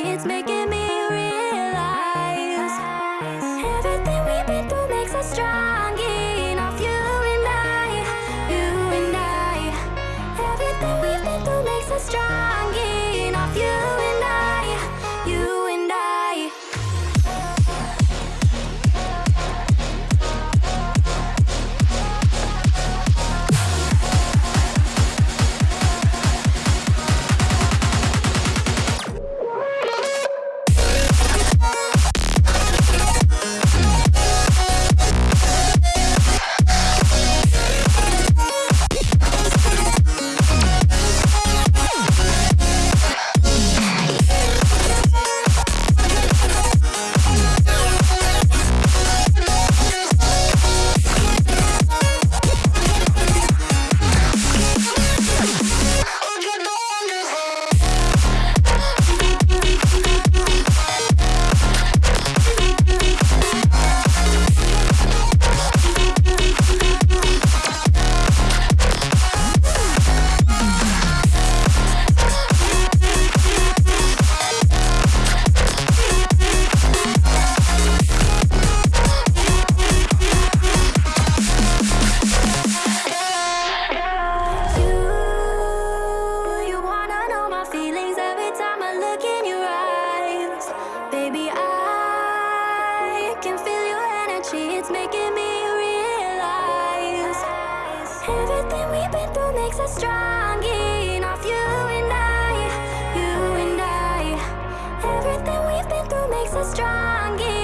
it's making me real. It's making me realize everything we've been through makes us strong enough. You and I, you and I, everything we've been through makes us strong.